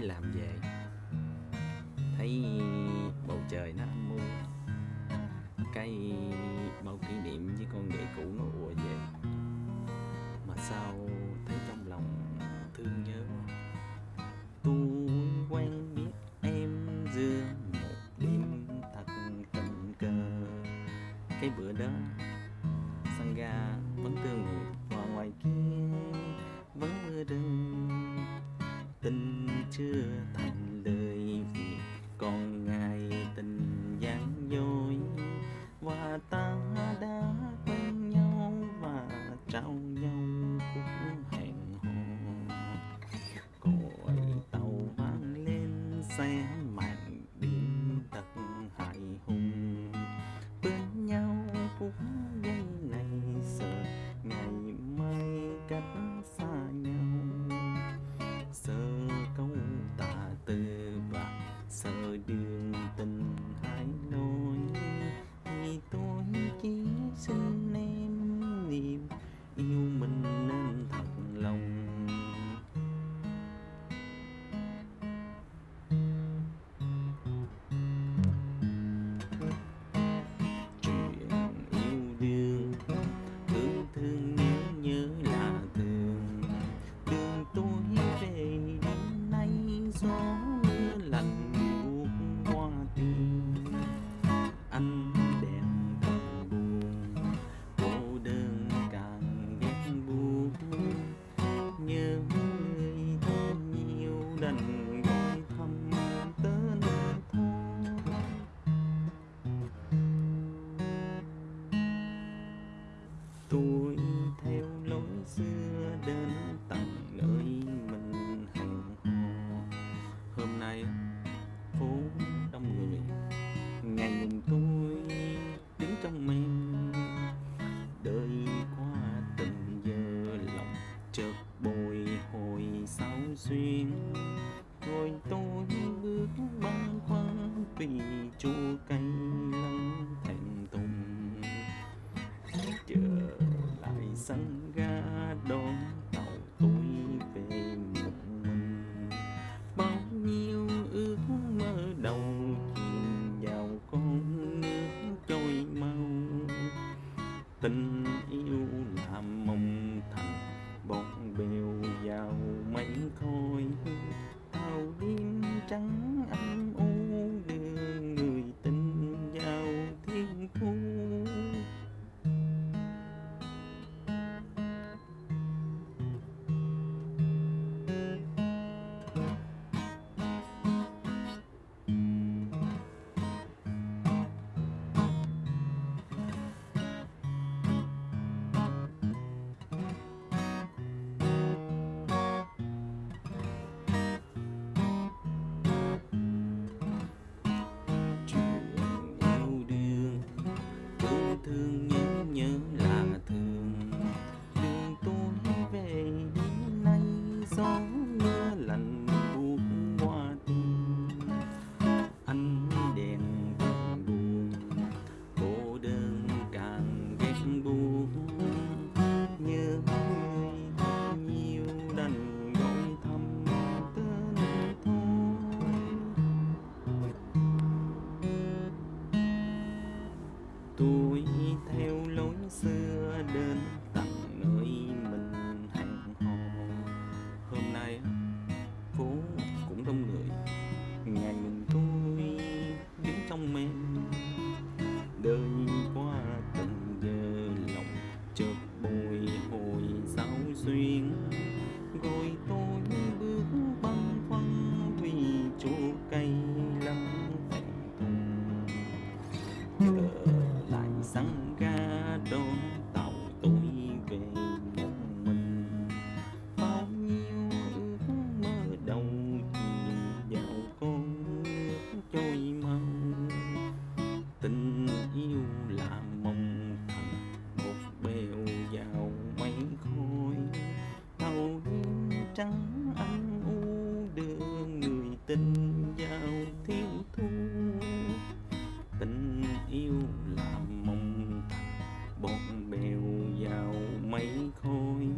mới làm về. Thấy bầu trời nó âm u, cái bao kỷ niệm với con ghệ cũ nó ùa về. Mà sao thấy trong lòng thương nhớ tôi quen biết em giữa một đêm thật tình cờ. Cái bữa đó chưa thành đời vì còn ngày tình gian dối và ta đã quen nhau và trao nhau cũng hẹn hò. Cõi tàu vang lên xe 多 yêu làm mộng thành bọn bèo vào mây khôi tàu đêm trắng anh u Biden. trắng âm u đường người tình vào thiếu thu tình yêu là mong thành bọt bèo vào mây khôi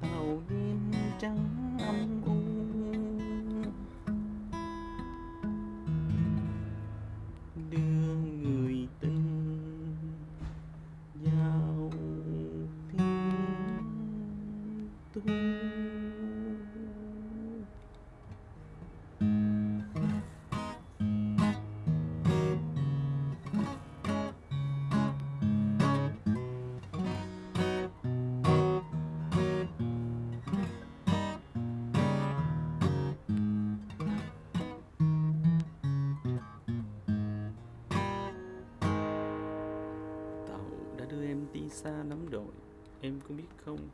tàu đêm trắng âm u. Đưa người tình vào thiên thu anh đi xa lắm đội em có biết không?